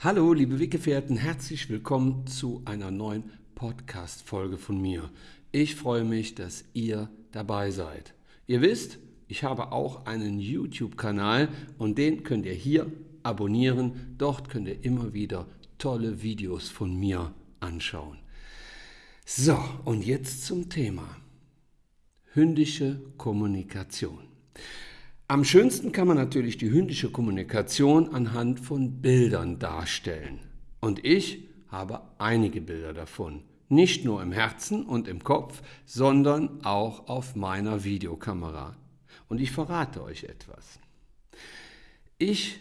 Hallo, liebe Weggefährten, herzlich willkommen zu einer neuen Podcast-Folge von mir. Ich freue mich, dass ihr dabei seid. Ihr wisst, ich habe auch einen YouTube-Kanal und den könnt ihr hier abonnieren. Dort könnt ihr immer wieder tolle Videos von mir anschauen. So, und jetzt zum Thema. Hündische Kommunikation. Am schönsten kann man natürlich die hündische Kommunikation anhand von Bildern darstellen. Und ich habe einige Bilder davon. Nicht nur im Herzen und im Kopf, sondern auch auf meiner Videokamera. Und ich verrate euch etwas. Ich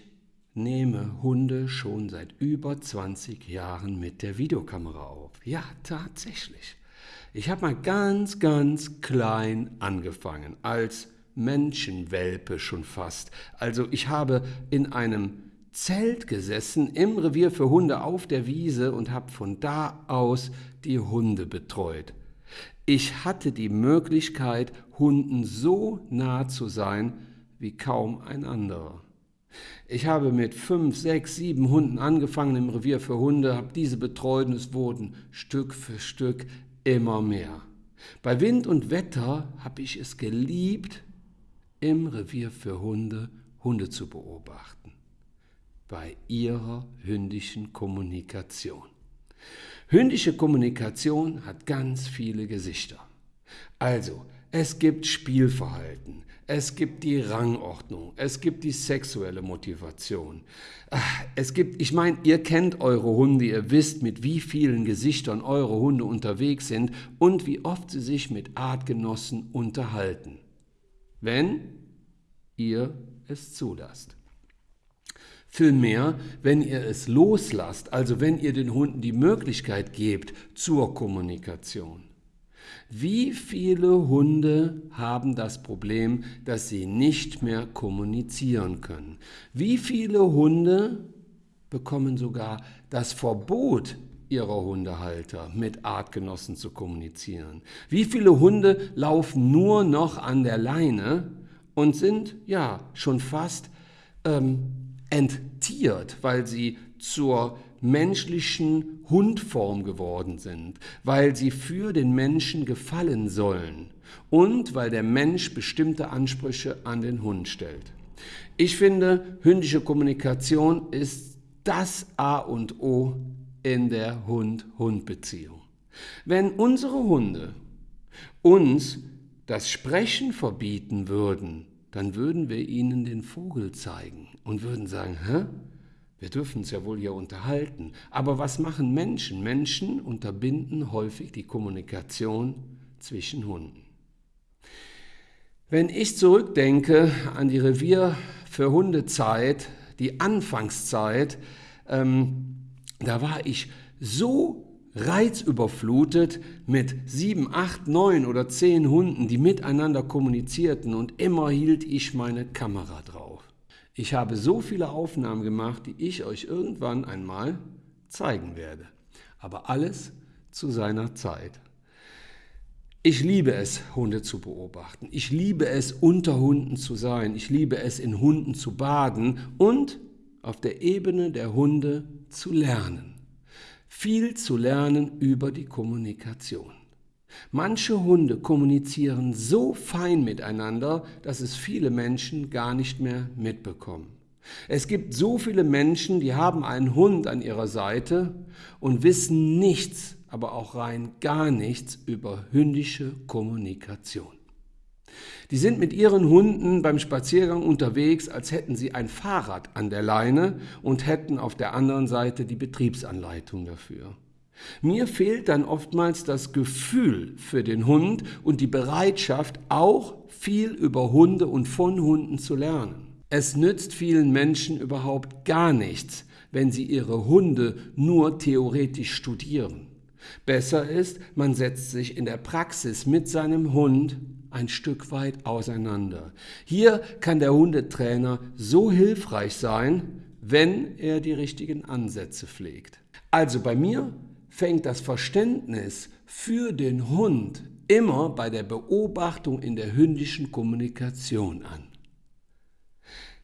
nehme Hunde schon seit über 20 Jahren mit der Videokamera auf. Ja, tatsächlich. Ich habe mal ganz, ganz klein angefangen, als Menschenwelpe schon fast. Also ich habe in einem Zelt gesessen im Revier für Hunde auf der Wiese und habe von da aus die Hunde betreut. Ich hatte die Möglichkeit, Hunden so nah zu sein wie kaum ein anderer. Ich habe mit fünf, sechs, sieben Hunden angefangen im Revier für Hunde, habe diese betreut und es wurden Stück für Stück immer mehr. Bei Wind und Wetter habe ich es geliebt, im Revier für Hunde Hunde zu beobachten. Bei ihrer hündischen Kommunikation. Hündische Kommunikation hat ganz viele Gesichter. Also, es gibt Spielverhalten, es gibt die Rangordnung, es gibt die sexuelle Motivation. Ah, es gibt, ich meine, ihr kennt eure Hunde, ihr wisst, mit wie vielen Gesichtern eure Hunde unterwegs sind und wie oft sie sich mit Artgenossen unterhalten wenn ihr es zulasst. Vielmehr, wenn ihr es loslasst, also wenn ihr den Hunden die Möglichkeit gebt zur Kommunikation. Wie viele Hunde haben das Problem, dass sie nicht mehr kommunizieren können? Wie viele Hunde bekommen sogar das Verbot, ihrer Hundehalter mit Artgenossen zu kommunizieren. Wie viele Hunde laufen nur noch an der Leine und sind ja schon fast ähm, enttiert, weil sie zur menschlichen Hundform geworden sind, weil sie für den Menschen gefallen sollen und weil der Mensch bestimmte Ansprüche an den Hund stellt. Ich finde, hündische Kommunikation ist das A und O in der Hund-Hund-Beziehung. Wenn unsere Hunde uns das Sprechen verbieten würden, dann würden wir ihnen den Vogel zeigen und würden sagen, hä? Wir dürfen uns ja wohl hier unterhalten. Aber was machen Menschen? Menschen unterbinden häufig die Kommunikation zwischen Hunden. Wenn ich zurückdenke an die Revier für Hundezeit, die Anfangszeit, ähm, da war ich so reizüberflutet mit sieben, acht, neun oder zehn Hunden, die miteinander kommunizierten und immer hielt ich meine Kamera drauf. Ich habe so viele Aufnahmen gemacht, die ich euch irgendwann einmal zeigen werde. Aber alles zu seiner Zeit. Ich liebe es, Hunde zu beobachten. Ich liebe es, unter Hunden zu sein. Ich liebe es, in Hunden zu baden und auf der Ebene der Hunde zu lernen. Viel zu lernen über die Kommunikation. Manche Hunde kommunizieren so fein miteinander, dass es viele Menschen gar nicht mehr mitbekommen. Es gibt so viele Menschen, die haben einen Hund an ihrer Seite und wissen nichts, aber auch rein gar nichts über hündische Kommunikation. Die sind mit ihren Hunden beim Spaziergang unterwegs, als hätten sie ein Fahrrad an der Leine und hätten auf der anderen Seite die Betriebsanleitung dafür. Mir fehlt dann oftmals das Gefühl für den Hund und die Bereitschaft, auch viel über Hunde und von Hunden zu lernen. Es nützt vielen Menschen überhaupt gar nichts, wenn sie ihre Hunde nur theoretisch studieren. Besser ist, man setzt sich in der Praxis mit seinem Hund ein Stück weit auseinander. Hier kann der Hundetrainer so hilfreich sein, wenn er die richtigen Ansätze pflegt. Also bei mir fängt das Verständnis für den Hund immer bei der Beobachtung in der hündischen Kommunikation an.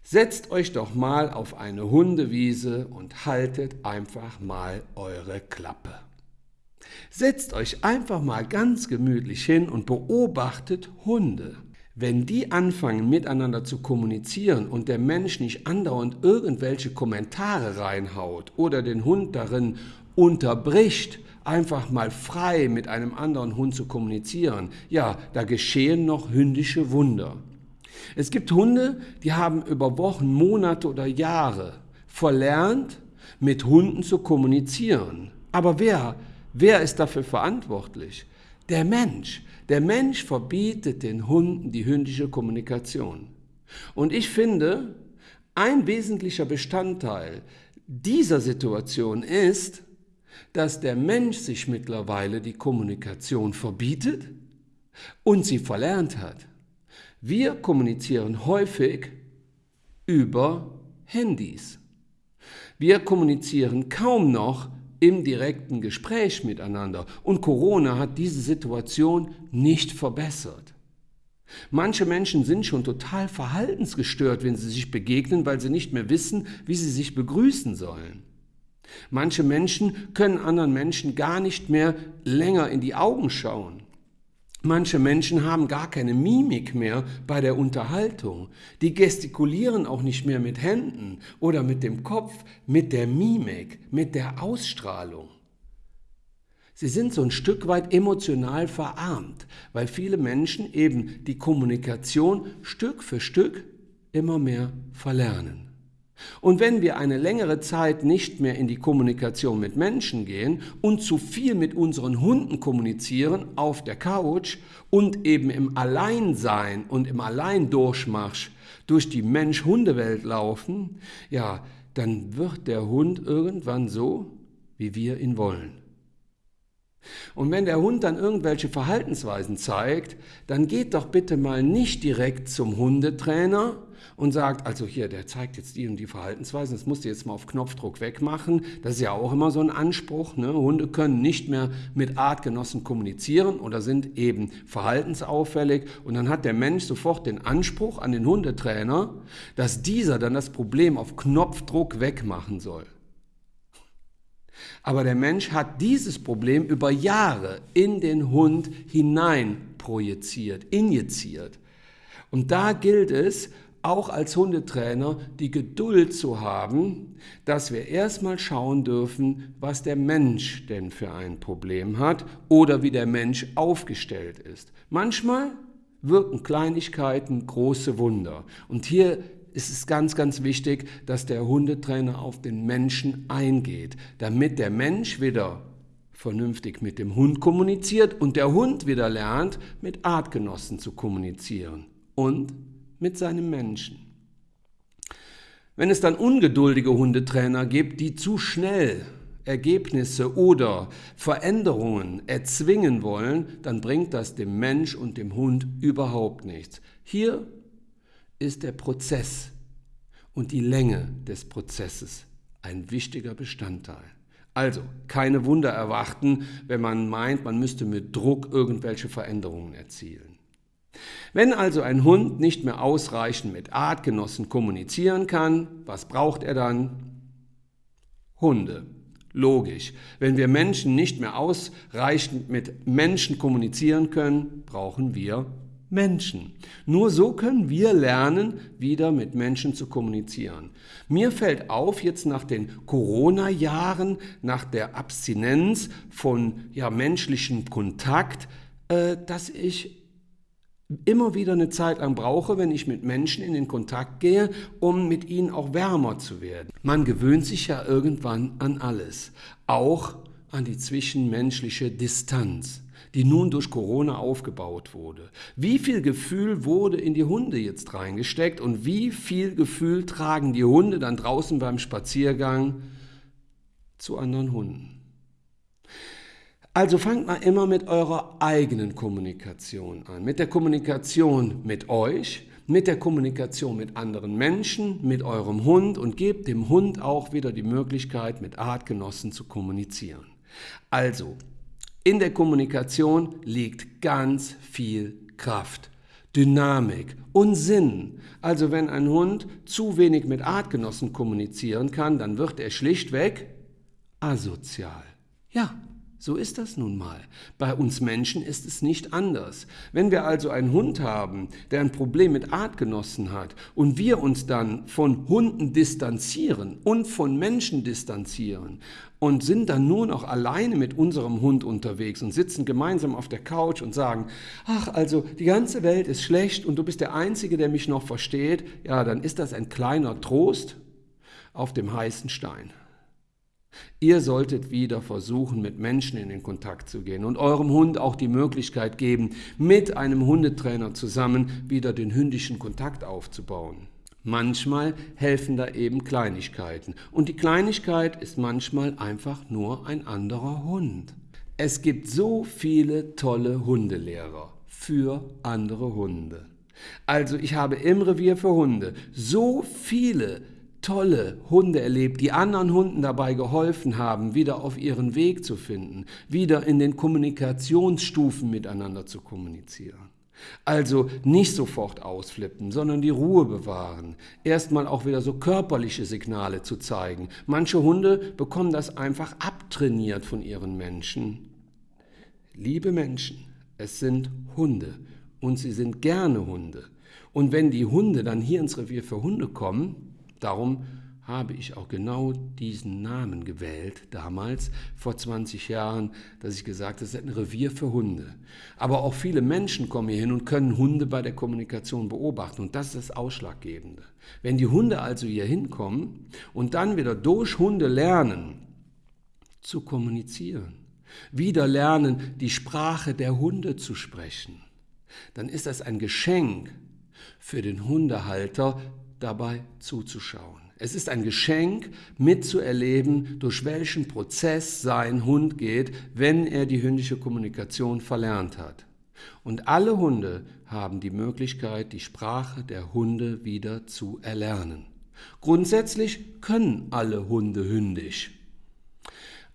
Setzt euch doch mal auf eine Hundewiese und haltet einfach mal eure Klappe. Setzt euch einfach mal ganz gemütlich hin und beobachtet Hunde. Wenn die anfangen miteinander zu kommunizieren und der Mensch nicht andauernd irgendwelche Kommentare reinhaut oder den Hund darin unterbricht, einfach mal frei mit einem anderen Hund zu kommunizieren, ja, da geschehen noch hündische Wunder. Es gibt Hunde, die haben über Wochen, Monate oder Jahre verlernt, mit Hunden zu kommunizieren. Aber wer, wer ist dafür verantwortlich? Der Mensch. Der Mensch verbietet den Hunden die hündische Kommunikation. Und ich finde, ein wesentlicher Bestandteil dieser Situation ist, dass der Mensch sich mittlerweile die Kommunikation verbietet und sie verlernt hat. Wir kommunizieren häufig über Handys. Wir kommunizieren kaum noch im direkten Gespräch miteinander. Und Corona hat diese Situation nicht verbessert. Manche Menschen sind schon total verhaltensgestört, wenn sie sich begegnen, weil sie nicht mehr wissen, wie sie sich begrüßen sollen. Manche Menschen können anderen Menschen gar nicht mehr länger in die Augen schauen. Manche Menschen haben gar keine Mimik mehr bei der Unterhaltung. Die gestikulieren auch nicht mehr mit Händen oder mit dem Kopf, mit der Mimik, mit der Ausstrahlung. Sie sind so ein Stück weit emotional verarmt, weil viele Menschen eben die Kommunikation Stück für Stück immer mehr verlernen. Und wenn wir eine längere Zeit nicht mehr in die Kommunikation mit Menschen gehen und zu viel mit unseren Hunden kommunizieren auf der Couch und eben im Alleinsein und im Alleindurchmarsch durch die Mensch-Hunde-Welt laufen, ja, dann wird der Hund irgendwann so, wie wir ihn wollen. Und wenn der Hund dann irgendwelche Verhaltensweisen zeigt, dann geht doch bitte mal nicht direkt zum Hundetrainer, und sagt, also hier, der zeigt jetzt die und die Verhaltensweisen, das musst du jetzt mal auf Knopfdruck wegmachen. Das ist ja auch immer so ein Anspruch. Ne? Hunde können nicht mehr mit Artgenossen kommunizieren oder sind eben verhaltensauffällig. Und dann hat der Mensch sofort den Anspruch an den Hundetrainer, dass dieser dann das Problem auf Knopfdruck wegmachen soll. Aber der Mensch hat dieses Problem über Jahre in den Hund hinein projiziert, injiziert. Und da gilt es, auch als Hundetrainer die Geduld zu haben, dass wir erstmal schauen dürfen, was der Mensch denn für ein Problem hat oder wie der Mensch aufgestellt ist. Manchmal wirken Kleinigkeiten große Wunder. Und hier ist es ganz, ganz wichtig, dass der Hundetrainer auf den Menschen eingeht, damit der Mensch wieder vernünftig mit dem Hund kommuniziert und der Hund wieder lernt, mit Artgenossen zu kommunizieren. Und mit seinem Menschen. Wenn es dann ungeduldige Hundetrainer gibt, die zu schnell Ergebnisse oder Veränderungen erzwingen wollen, dann bringt das dem Mensch und dem Hund überhaupt nichts. Hier ist der Prozess und die Länge des Prozesses ein wichtiger Bestandteil. Also keine Wunder erwarten, wenn man meint, man müsste mit Druck irgendwelche Veränderungen erzielen. Wenn also ein Hund nicht mehr ausreichend mit Artgenossen kommunizieren kann, was braucht er dann? Hunde. Logisch. Wenn wir Menschen nicht mehr ausreichend mit Menschen kommunizieren können, brauchen wir Menschen. Nur so können wir lernen, wieder mit Menschen zu kommunizieren. Mir fällt auf, jetzt nach den Corona-Jahren, nach der Abstinenz von ja, menschlichem Kontakt, äh, dass ich immer wieder eine Zeit lang brauche, wenn ich mit Menschen in den Kontakt gehe, um mit ihnen auch wärmer zu werden. Man gewöhnt sich ja irgendwann an alles, auch an die zwischenmenschliche Distanz die nun durch Corona aufgebaut wurde. Wie viel Gefühl wurde in die Hunde jetzt reingesteckt und wie viel Gefühl tragen die Hunde dann draußen beim Spaziergang zu anderen Hunden? Also fangt mal immer mit eurer eigenen Kommunikation an, mit der Kommunikation mit euch, mit der Kommunikation mit anderen Menschen, mit eurem Hund und gebt dem Hund auch wieder die Möglichkeit, mit Artgenossen zu kommunizieren. Also, in der Kommunikation liegt ganz viel Kraft. Dynamik und Sinn. Also wenn ein Hund zu wenig mit Artgenossen kommunizieren kann, dann wird er schlichtweg asozial. Ja, so ist das nun mal. Bei uns Menschen ist es nicht anders. Wenn wir also einen Hund haben, der ein Problem mit Artgenossen hat und wir uns dann von Hunden distanzieren und von Menschen distanzieren und sind dann nur noch alleine mit unserem Hund unterwegs und sitzen gemeinsam auf der Couch und sagen, ach also die ganze Welt ist schlecht und du bist der Einzige, der mich noch versteht, ja, dann ist das ein kleiner Trost auf dem heißen Stein. Ihr solltet wieder versuchen, mit Menschen in den Kontakt zu gehen und eurem Hund auch die Möglichkeit geben, mit einem Hundetrainer zusammen wieder den hündischen Kontakt aufzubauen. Manchmal helfen da eben Kleinigkeiten und die Kleinigkeit ist manchmal einfach nur ein anderer Hund. Es gibt so viele tolle Hundelehrer für andere Hunde. Also ich habe im Revier für Hunde so viele tolle Hunde erlebt, die anderen Hunden dabei geholfen haben, wieder auf ihren Weg zu finden, wieder in den Kommunikationsstufen miteinander zu kommunizieren. Also nicht sofort ausflippen, sondern die Ruhe bewahren. Erstmal auch wieder so körperliche Signale zu zeigen. Manche Hunde bekommen das einfach abtrainiert von ihren Menschen. Liebe Menschen, es sind Hunde und sie sind gerne Hunde. Und wenn die Hunde dann hier ins Revier für Hunde kommen, Darum habe ich auch genau diesen Namen gewählt, damals, vor 20 Jahren, dass ich gesagt habe, das ist ein Revier für Hunde. Aber auch viele Menschen kommen hier hin und können Hunde bei der Kommunikation beobachten. Und das ist das Ausschlaggebende. Wenn die Hunde also hier hinkommen und dann wieder durch Hunde lernen, zu kommunizieren, wieder lernen, die Sprache der Hunde zu sprechen, dann ist das ein Geschenk für den Hundehalter, dabei zuzuschauen. Es ist ein Geschenk, mitzuerleben, durch welchen Prozess sein Hund geht, wenn er die hündische Kommunikation verlernt hat. Und alle Hunde haben die Möglichkeit, die Sprache der Hunde wieder zu erlernen. Grundsätzlich können alle Hunde hündisch.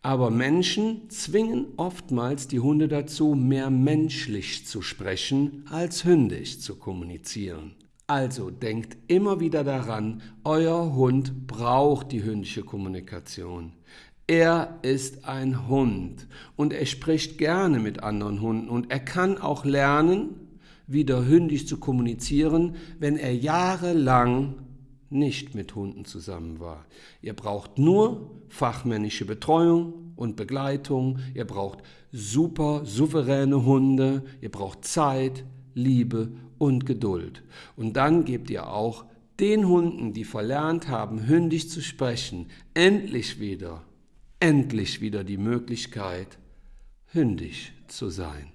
Aber Menschen zwingen oftmals die Hunde dazu, mehr menschlich zu sprechen, als hündisch zu kommunizieren. Also denkt immer wieder daran, euer Hund braucht die hündische Kommunikation. Er ist ein Hund und er spricht gerne mit anderen Hunden und er kann auch lernen, wieder hündisch zu kommunizieren, wenn er jahrelang nicht mit Hunden zusammen war. Ihr braucht nur fachmännische Betreuung und Begleitung, ihr braucht super souveräne Hunde, ihr braucht Zeit, Liebe und Geduld. Und dann gebt ihr auch den Hunden, die verlernt haben, hündisch zu sprechen, endlich wieder, endlich wieder die Möglichkeit, hündisch zu sein.